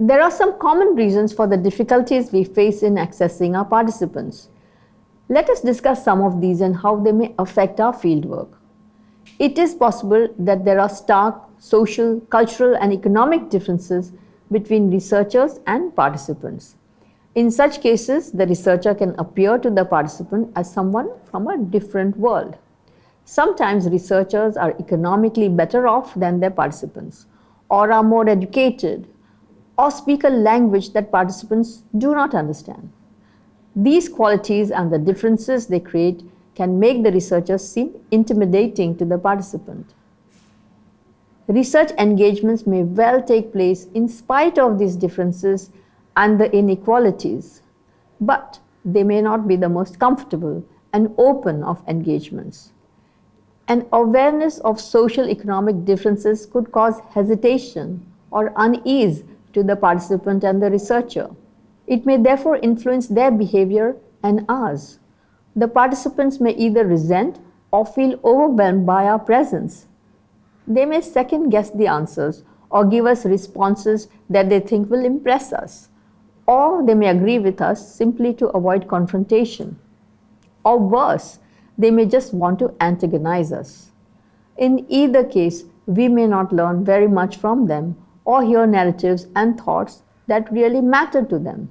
There are some common reasons for the difficulties we face in accessing our participants. Let us discuss some of these and how they may affect our fieldwork. It is possible that there are stark social, cultural and economic differences between researchers and participants. In such cases, the researcher can appear to the participant as someone from a different world. Sometimes researchers are economically better off than their participants, or are more educated, or speak a language that participants do not understand. These qualities and the differences they create can make the researchers seem intimidating to the participant. Research engagements may well take place in spite of these differences and the inequalities, but they may not be the most comfortable and open of engagements. An awareness of social economic differences could cause hesitation or unease to the participant and the researcher. It may therefore influence their behavior and ours. The participants may either resent or feel overwhelmed by our presence. They may second guess the answers or give us responses that they think will impress us or they may agree with us simply to avoid confrontation. Or worse, they may just want to antagonize us. In either case, we may not learn very much from them or hear narratives and thoughts that really matter to them.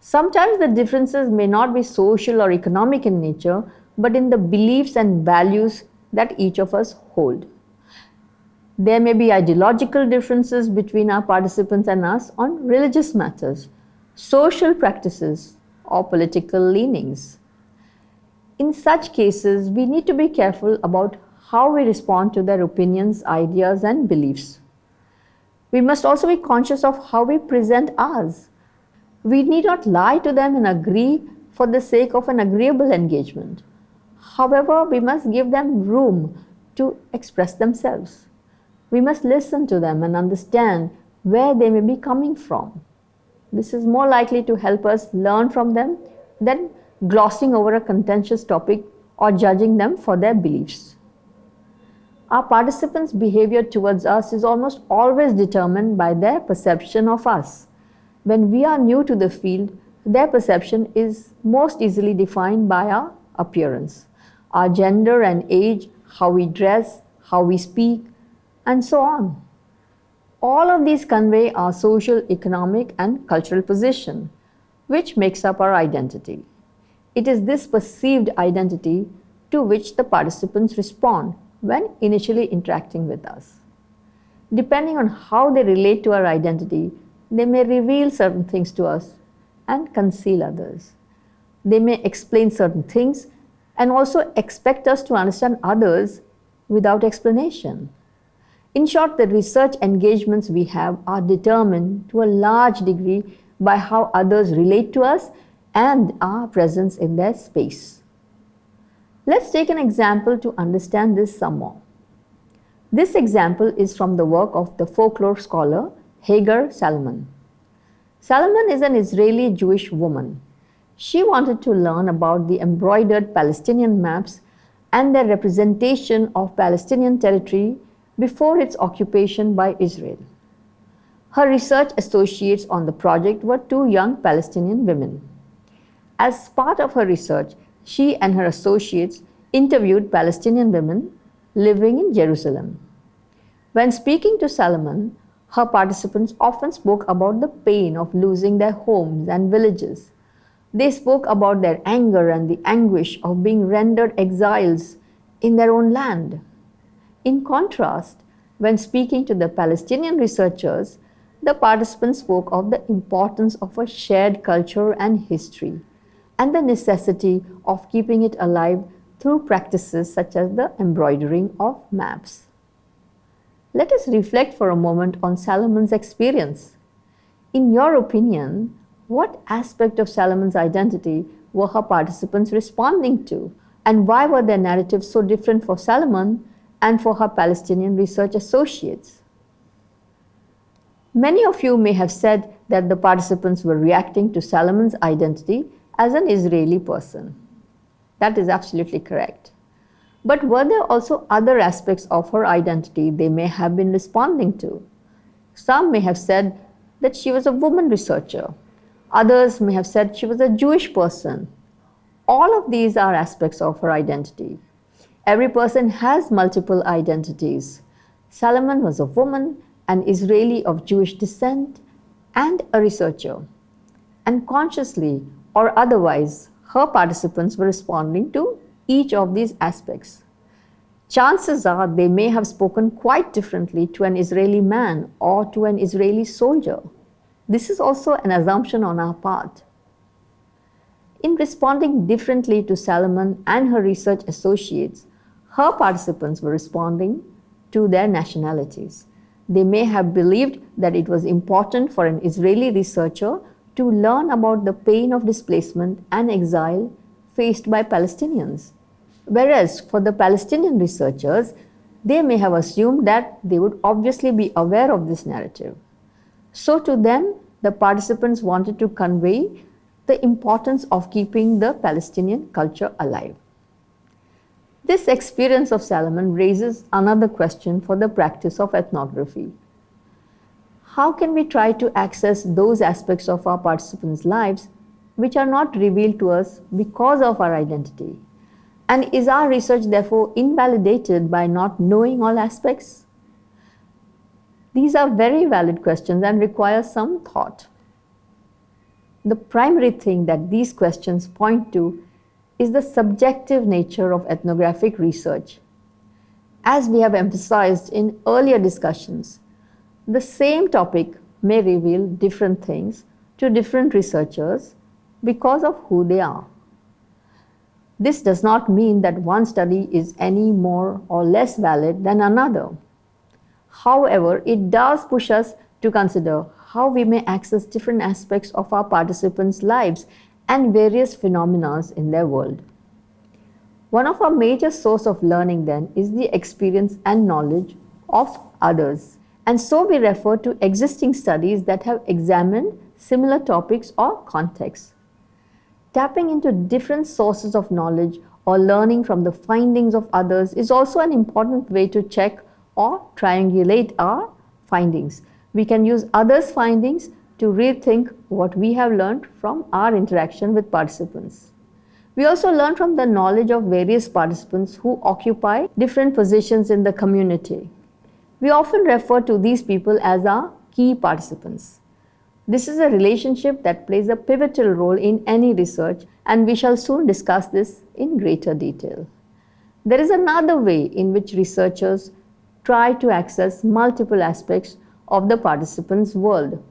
Sometimes the differences may not be social or economic in nature, but in the beliefs and values that each of us hold. There may be ideological differences between our participants and us on religious matters, social practices, or political leanings. In such cases, we need to be careful about how we respond to their opinions, ideas, and beliefs. We must also be conscious of how we present ours. We need not lie to them and agree for the sake of an agreeable engagement. However, we must give them room to express themselves. We must listen to them and understand where they may be coming from. This is more likely to help us learn from them than glossing over a contentious topic or judging them for their beliefs. Our participants' behavior towards us is almost always determined by their perception of us. When we are new to the field, their perception is most easily defined by our appearance, our gender and age, how we dress, how we speak, and so on. All of these convey our social, economic and cultural position, which makes up our identity. It is this perceived identity to which the participants respond when initially interacting with us. Depending on how they relate to our identity, they may reveal certain things to us and conceal others. They may explain certain things and also expect us to understand others without explanation. In short, the research engagements we have are determined to a large degree by how others relate to us and our presence in their space. Let's take an example to understand this some more. This example is from the work of the folklore scholar Hagar Salamon. Salamon is an Israeli Jewish woman. She wanted to learn about the embroidered Palestinian maps and their representation of Palestinian territory before its occupation by Israel. Her research associates on the project were two young Palestinian women. As part of her research, she and her associates interviewed Palestinian women living in Jerusalem. When speaking to Salamon, her participants often spoke about the pain of losing their homes and villages. They spoke about their anger and the anguish of being rendered exiles in their own land. In contrast, when speaking to the Palestinian researchers, the participants spoke of the importance of a shared culture and history and the necessity of keeping it alive through practices such as the embroidering of maps. Let us reflect for a moment on Salamon's experience. In your opinion, what aspect of Salamon's identity were her participants responding to and why were their narratives so different for Salamon and for her Palestinian research associates. Many of you may have said that the participants were reacting to Salamon's identity as an Israeli person. That is absolutely correct. But were there also other aspects of her identity they may have been responding to? Some may have said that she was a woman researcher. Others may have said she was a Jewish person. All of these are aspects of her identity. Every person has multiple identities. Salamon was a woman, an Israeli of Jewish descent, and a researcher. And consciously or otherwise, her participants were responding to each of these aspects. Chances are they may have spoken quite differently to an Israeli man or to an Israeli soldier. This is also an assumption on our part. In responding differently to Salamon and her research associates, her participants were responding to their nationalities. They may have believed that it was important for an Israeli researcher to learn about the pain of displacement and exile faced by Palestinians. Whereas for the Palestinian researchers, they may have assumed that they would obviously be aware of this narrative. So to them, the participants wanted to convey the importance of keeping the Palestinian culture alive. This experience of Salamon raises another question for the practice of ethnography. How can we try to access those aspects of our participants' lives which are not revealed to us because of our identity? And is our research therefore invalidated by not knowing all aspects? These are very valid questions and require some thought. The primary thing that these questions point to is the subjective nature of ethnographic research. As we have emphasized in earlier discussions, the same topic may reveal different things to different researchers because of who they are. This does not mean that one study is any more or less valid than another. However, it does push us to consider how we may access different aspects of our participants' lives and various phenomena in their world. One of our major source of learning then is the experience and knowledge of others. And so we refer to existing studies that have examined similar topics or contexts. Tapping into different sources of knowledge or learning from the findings of others is also an important way to check or triangulate our findings. We can use others' findings to rethink what we have learned from our interaction with participants. We also learn from the knowledge of various participants who occupy different positions in the community. We often refer to these people as our key participants. This is a relationship that plays a pivotal role in any research and we shall soon discuss this in greater detail. There is another way in which researchers try to access multiple aspects of the participants' world.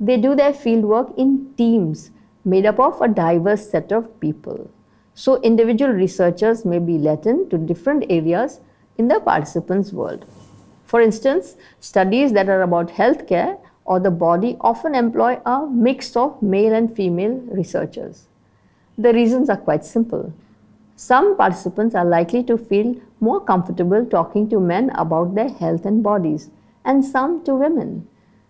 They do their fieldwork in teams made up of a diverse set of people. So individual researchers may be let in to different areas in the participants' world. For instance, studies that are about healthcare or the body often employ a mix of male and female researchers. The reasons are quite simple. Some participants are likely to feel more comfortable talking to men about their health and bodies, and some to women.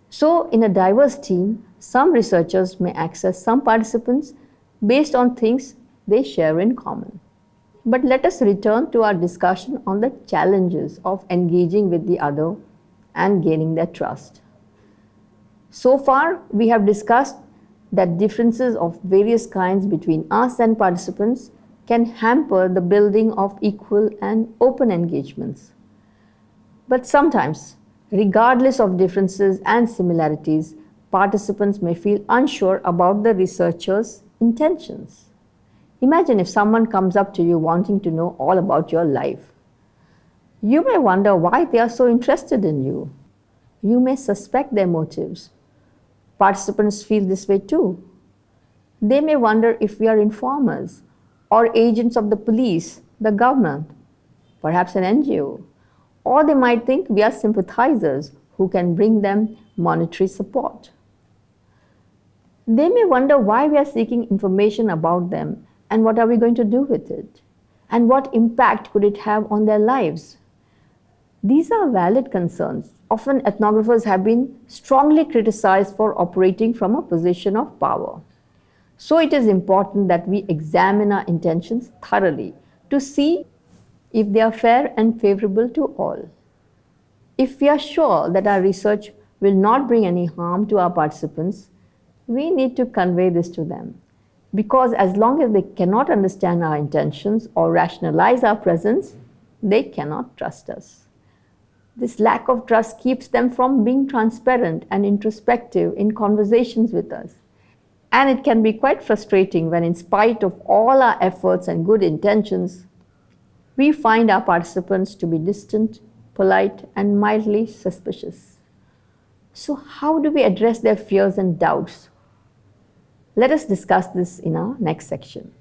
So, in a diverse team, some researchers may access some participants based on things they share in common. But let us return to our discussion on the challenges of engaging with the other and gaining their trust. So far, we have discussed that differences of various kinds between us and participants can hamper the building of equal and open engagements. But sometimes, regardless of differences and similarities, participants may feel unsure about the researcher's intentions. Imagine if someone comes up to you wanting to know all about your life. You may wonder why they are so interested in you. You may suspect their motives Participants feel this way too. They may wonder if we are informers or agents of the police, the government, perhaps an NGO, or they might think we are sympathizers who can bring them monetary support. They may wonder why we are seeking information about them and what are we going to do with it and what impact could it have on their lives. These are valid concerns often ethnographers have been strongly criticized for operating from a position of power. So it is important that we examine our intentions thoroughly to see if they are fair and favorable to all. If we are sure that our research will not bring any harm to our participants, we need to convey this to them. Because as long as they cannot understand our intentions or rationalize our presence, they cannot trust us. This lack of trust keeps them from being transparent and introspective in conversations with us. And it can be quite frustrating when, in spite of all our efforts and good intentions, we find our participants to be distant, polite, and mildly suspicious. So, how do we address their fears and doubts? Let us discuss this in our next section.